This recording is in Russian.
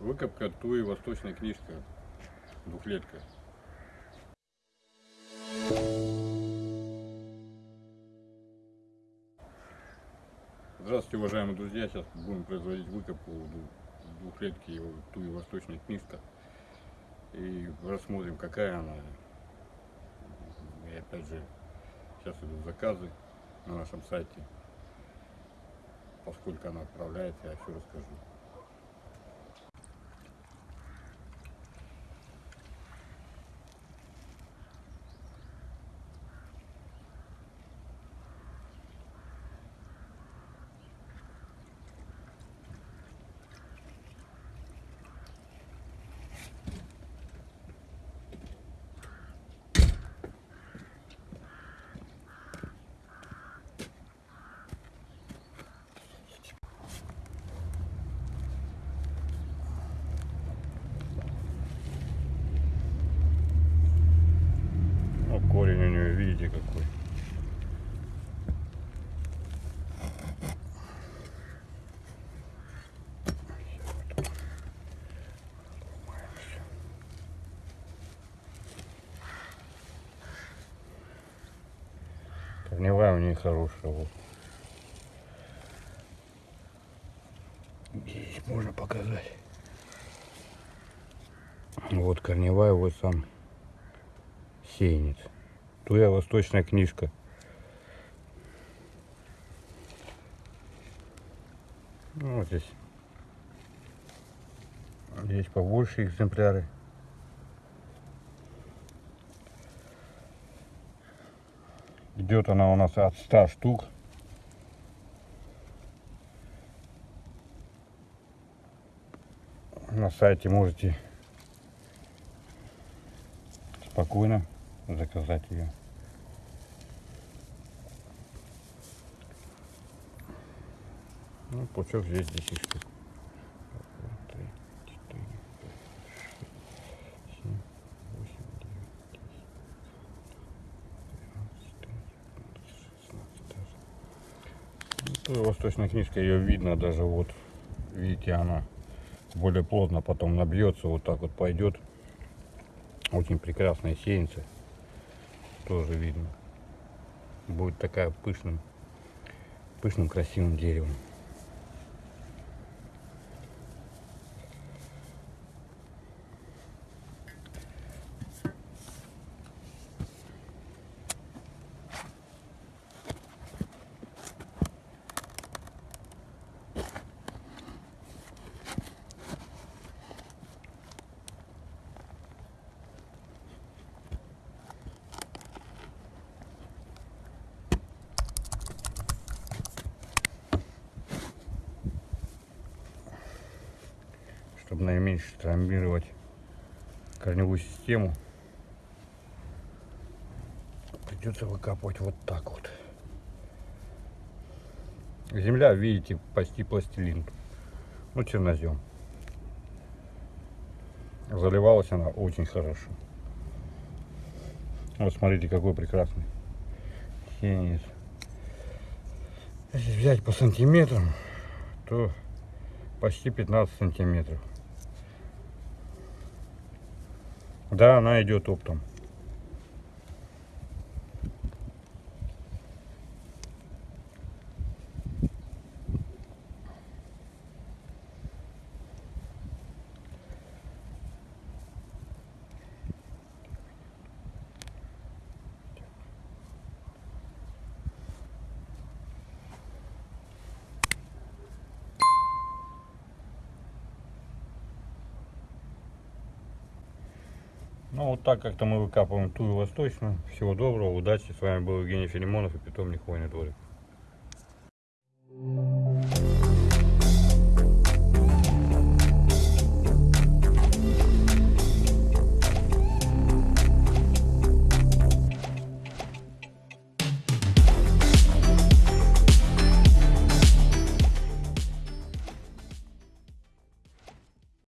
Выкопка туи восточная книжка. Двухлетка. Здравствуйте, уважаемые друзья! Сейчас будем производить выкопку дву- двухлетки туи восточная книжка. И рассмотрим, какая она. И опять же, сейчас идут заказы на нашем сайте. Поскольку она отправляется, я все расскажу. Ну, корень у нее, видите, какой. Корневая у нее хорошая. Вот. Здесь можно показать. Вот корневая, вот сам сеянец. Твоя восточная книжка. Ну, вот здесь. Здесь побольше экземпляры. Идет она у нас от 100 штук. На сайте можете спокойно заказать ее. Ну, пучок здесь 10 штук. Ну, восточная книжка, ее видно даже вот, видите, она более плотно потом набьется, вот так вот пойдет. Очень прекрасная сеянца. Тоже видно. Будет такая пышным, пышным красивым деревом. Чтобы наименьше травмировать корневую систему, придется выкапывать вот так вот. Земля, видите, почти пластилин. Ну, чернозем. Заливалась она очень хорошо. Вот смотрите, какой прекрасный сеянец. Если взять по сантиметрам, то почти 15 сантиметров. Да, она идет оптом. Ну вот так как-то мы выкапываем тую восточную. Всего доброго, удачи. С вами был Евгений Филимонов и питомник Хвойный дворик.